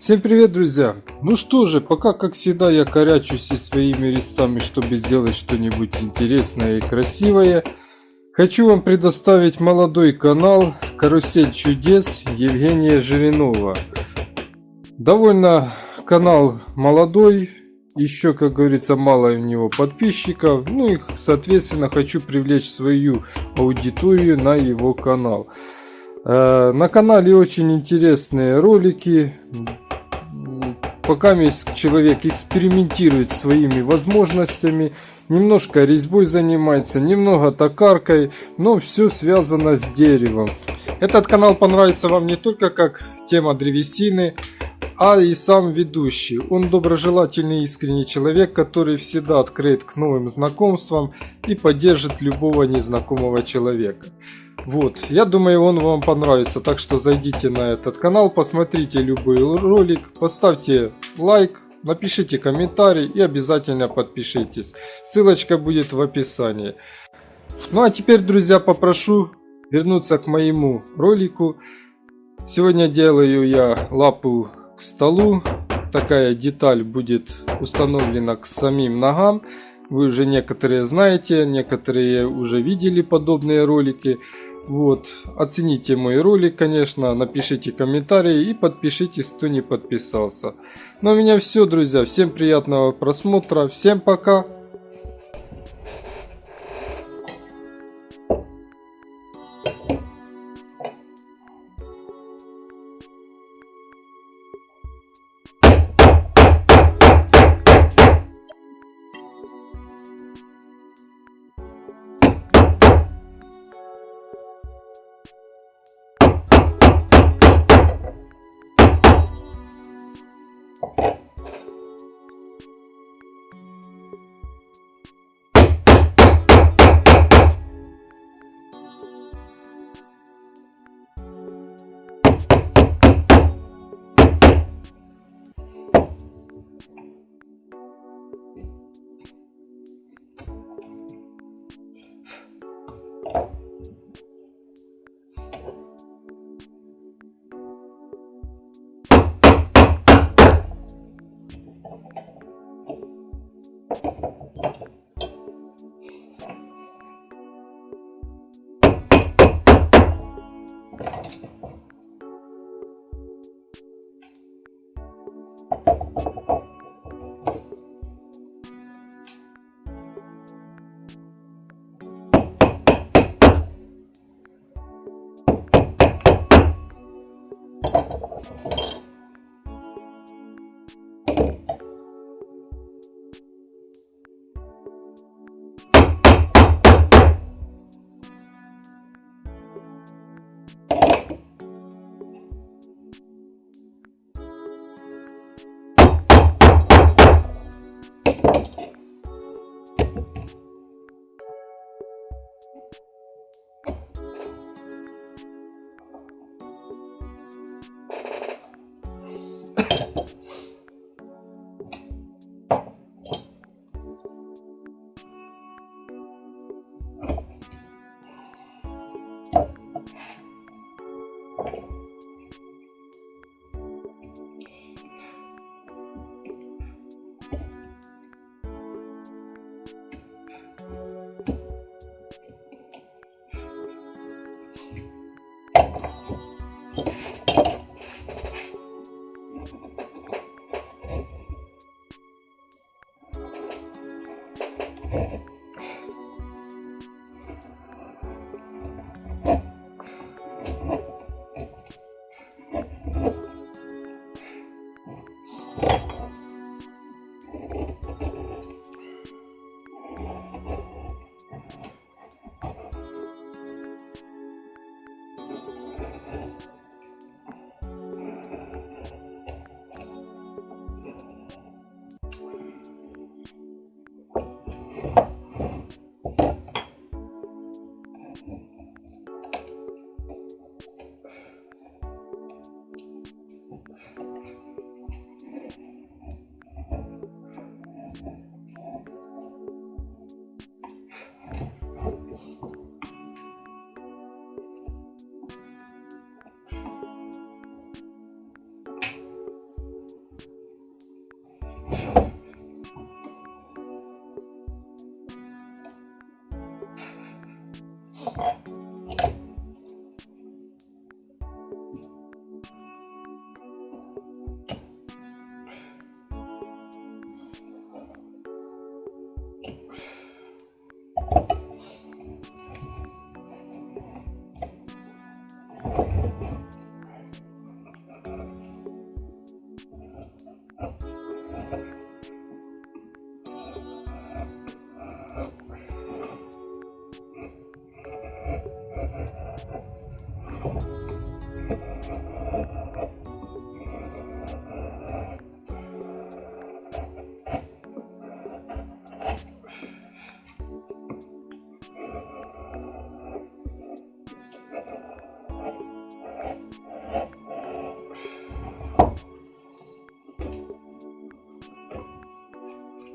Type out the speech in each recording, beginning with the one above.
Всем привет, друзья! Ну что же, пока, как всегда, я корячусь и своими резцами, чтобы сделать что-нибудь интересное и красивое, хочу вам предоставить молодой канал «Карусель чудес» Евгения Жиринова. Довольно канал молодой, еще, как говорится, мало у него подписчиков, ну и, соответственно, хочу привлечь свою аудиторию на его канал. Э, на канале очень интересные ролики, Пока человек экспериментирует своими возможностями, немножко резьбой занимается, немного токаркой, но все связано с деревом. Этот канал понравится вам не только как тема древесины, а и сам ведущий. Он доброжелательный искренний человек, который всегда открыт к новым знакомствам и поддержит любого незнакомого человека. Вот, я думаю, он вам понравится, так что зайдите на этот канал, посмотрите любой ролик, поставьте лайк, напишите комментарий и обязательно подпишитесь. Ссылочка будет в описании. Ну а теперь, друзья, попрошу вернуться к моему ролику. Сегодня делаю я лапу к столу. Такая деталь будет установлена к самим ногам. Вы уже некоторые знаете, некоторые уже видели подобные ролики. Вот, оцените мой ролик, конечно, напишите комментарии и подпишитесь, кто не подписался. Ну, у меня все, друзья. Всем приятного просмотра. Всем пока.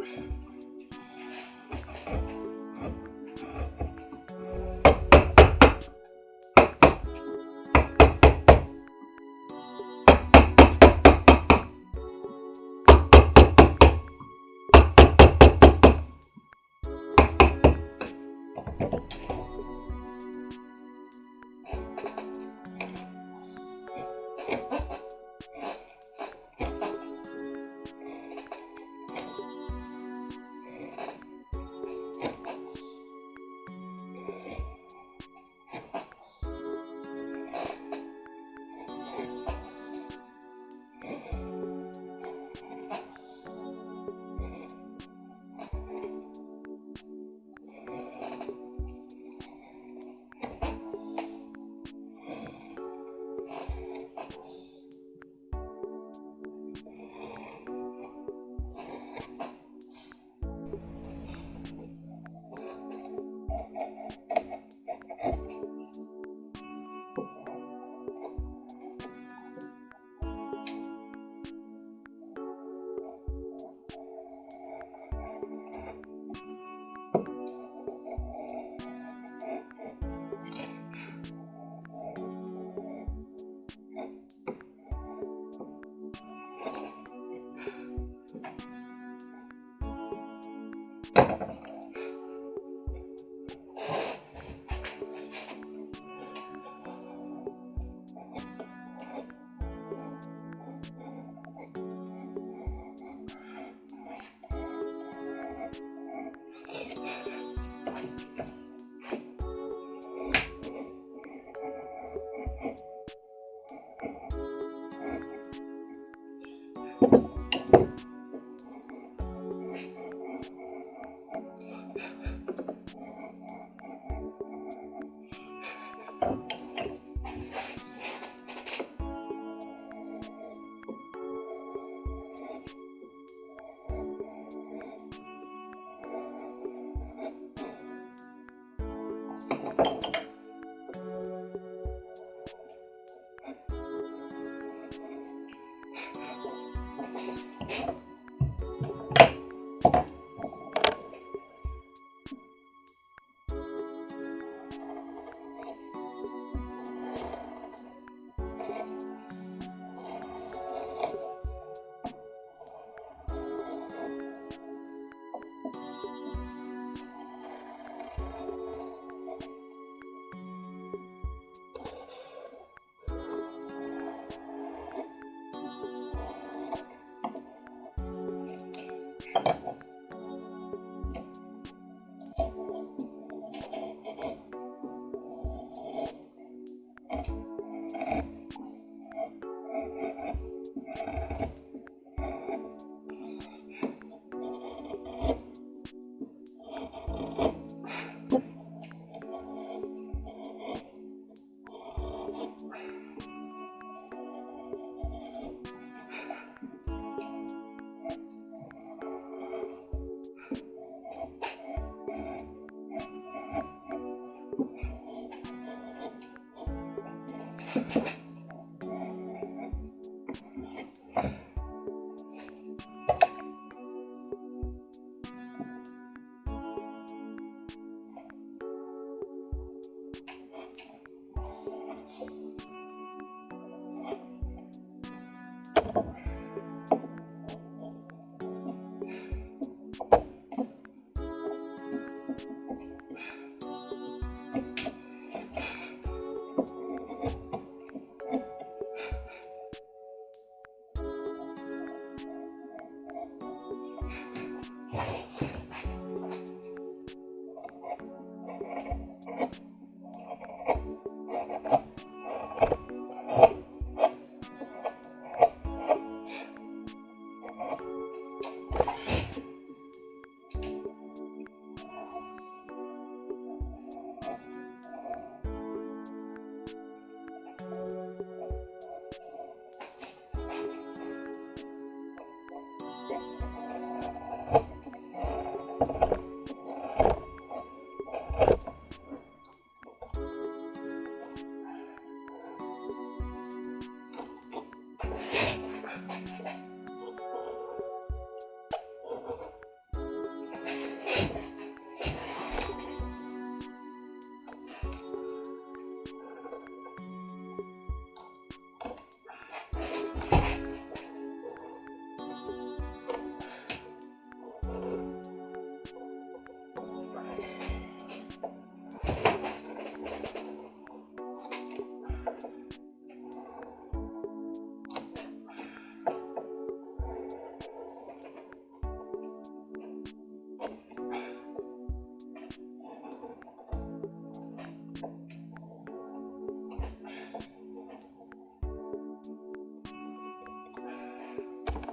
Abraham.